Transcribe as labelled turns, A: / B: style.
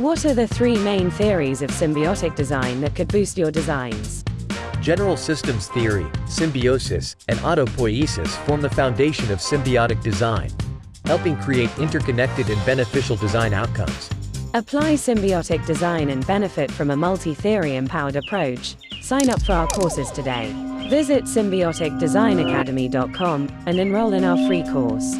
A: What are the three main theories of symbiotic design that could boost your designs?
B: General systems theory, symbiosis, and autopoiesis form the foundation of symbiotic design, helping create interconnected and beneficial design outcomes.
A: Apply symbiotic design and benefit from a multi-theory empowered approach. Sign up for our courses today. Visit symbioticdesignacademy.com and enroll in our free course.